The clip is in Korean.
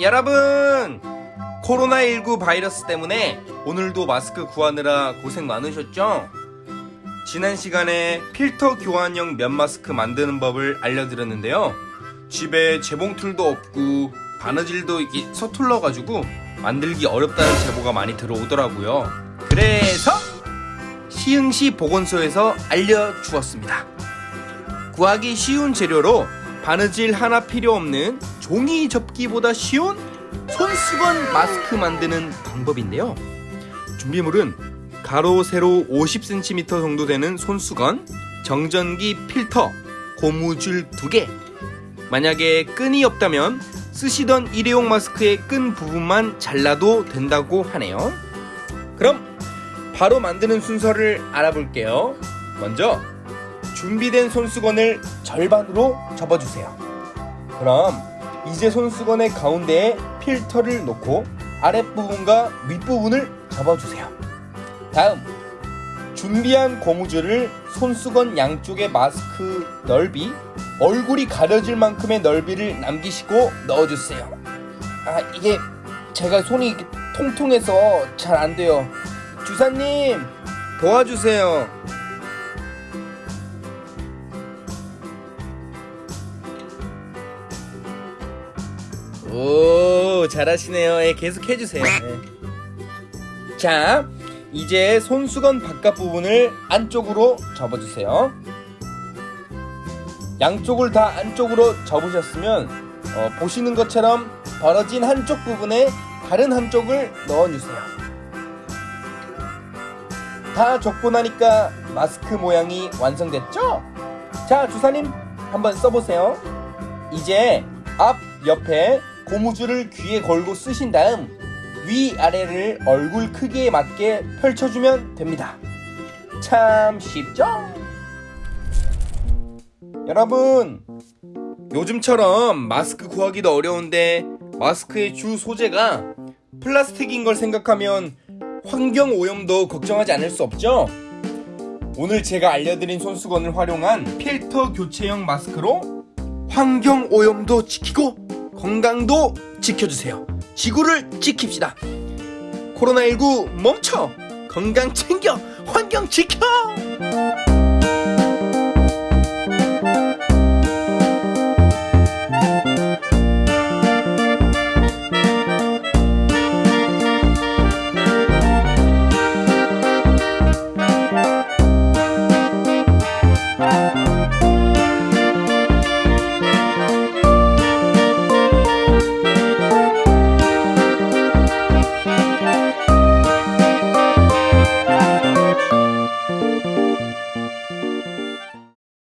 여러분! 코로나19 바이러스 때문에 오늘도 마스크 구하느라 고생 많으셨죠? 지난 시간에 필터 교환형 면 마스크 만드는 법을 알려드렸는데요. 집에 재봉틀도 없고 바느질도 서툴러가지고 만들기 어렵다는 제보가 많이 들어오더라고요. 그래서 시흥시 보건소에서 알려주었습니다. 구하기 쉬운 재료로 바느질 하나 필요 없는 종이 접기보다 쉬운 손수건 마스크 만드는 방법인데요. 준비물은 가로 세로 50cm 정도 되는 손수건, 정전기 필터, 고무줄 2개. 만약에 끈이 없다면 쓰시던 일회용 마스크의 끈 부분만 잘라도 된다고 하네요. 그럼 바로 만드는 순서를 알아볼게요. 먼저 준비된 손수건을 절반으로 접어주세요. 그럼 이제 손수건의 가운데에 필터를 놓고 아랫부분과 윗부분을 접어주세요. 다음 준비한 고무줄을 손수건 양쪽의 마스크 넓이 얼굴이 가려질 만큼의 넓이를 남기시고 넣어주세요. 아 이게 제가 손이 통통해서 잘 안 돼요. 주사님 도와주세요. 오 잘하시네요. 예, 계속 해주세요. 예. 자 이제 손수건 바깥 부분을 안쪽으로 접어주세요. 양쪽을 다 안쪽으로 접으셨으면 어, 보시는 것처럼 벌어진 한쪽 부분에 다른 한쪽을 넣어주세요. 다 접고 나니까 마스크 모양이 완성됐죠? 자 주사님 한번 써보세요. 이제 앞 옆에 고무줄을 귀에 걸고 쓰신 다음 위아래를 얼굴 크기에 맞게 펼쳐주면 됩니다. 참 쉽죠? 여러분, 요즘처럼 마스크 구하기도 어려운데 마스크의 주 소재가 플라스틱인 걸 생각하면 환경 오염도 걱정하지 않을 수 없죠? 오늘 제가 알려드린 손수건을 활용한 필터 교체형 마스크로 환경 오염도 지키고 건강도 지켜주세요. 지구를 지킵시다. 코로나19 멈춰! 건강 챙겨! 환경 지켜!